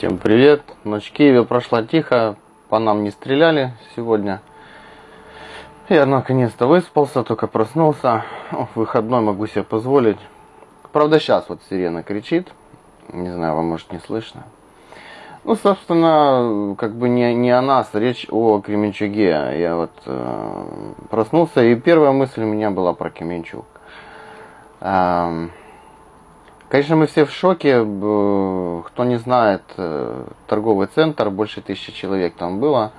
Всем привет! Ночь в Киеве прошла тихо, по нам не стреляли сегодня. Я наконец-то выспался, только проснулся. О, выходной могу себе позволить. Правда, сейчас вот сирена кричит. Не знаю, вам может не слышно. Ну, собственно, как бы не, не о нас, речь о Кременчуге. Я вот э, проснулся, и первая мысль у меня была про Кременчуг. Эм, Конечно, мы все в шоке. Кто не знает, э, торговый центр, больше тысячи человек там было.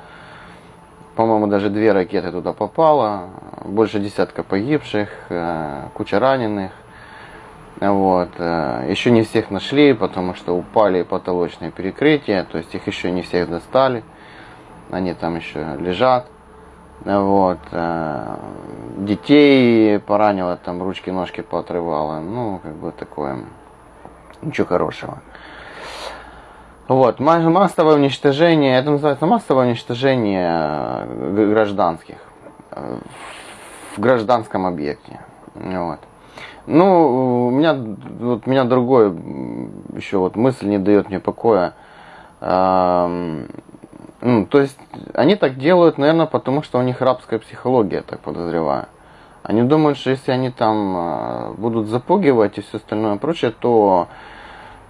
По-моему, даже две ракеты туда попало. Больше десятка погибших, э, куча раненых. Вот. Э, еще не всех нашли, потому что упали потолочные перекрытия, то есть их еще не всех достали. Они там еще лежат. Вот. Детей поранило, там ручки, ножки поотрывало. Ну, как бы такое Ничего хорошего. Вот, массовое уничтожение, это называется массовое уничтожение э, гражданских э, в гражданском объекте. Вот. Ну, у меня, вот, меня другой еще вот мысль не дает мне покоя. Ну, то есть, они так делают, наверное, потому что у них рабская психология, так подозреваю. Они думают, что если они там э, будут запугивать и все остальное прочее, то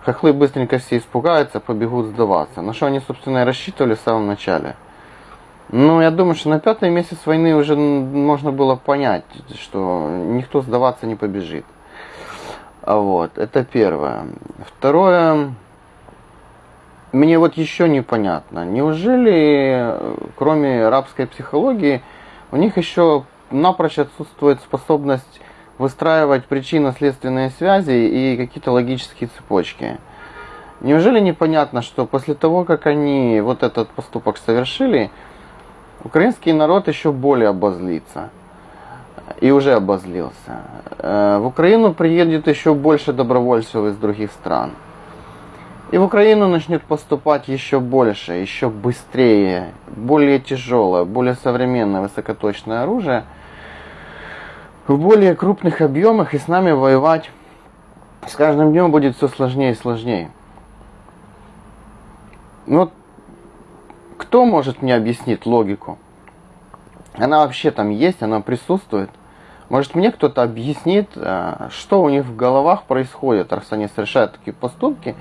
хохлы быстренько все испугаются, побегут сдаваться. На что они, собственно, и рассчитывали в самом начале. Ну, я думаю, что на пятый месяц войны уже можно было понять, что никто сдаваться не побежит. А Вот, это первое. Второе, мне вот еще непонятно, неужели, кроме рабской психологии, у них еще напрочь отсутствует способность выстраивать причинно-следственные связи и какие-то логические цепочки. Неужели непонятно, что после того, как они вот этот поступок совершили, украинский народ еще более обозлится. И уже обозлился. Э, в Украину приедет еще больше добровольцев из других стран. И в Украину начнет поступать еще больше, еще быстрее, более тяжелое, более современное высокоточное оружие – в более крупных объемах и с нами воевать с каждым днем будет все сложнее и сложнее. Ну вот кто может мне объяснить логику? Она вообще там есть, она присутствует. Может мне кто-то объяснит, э, что у них в головах происходит, раз они совершают такие поступки,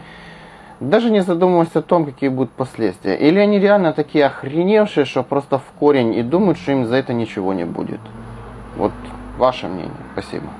даже не задумываясь о том, какие будут последствия. Или они реально такие охреневшие, что просто в корень и думают, что им за это ничего не будет. Вот Ваше мнение. Спасибо.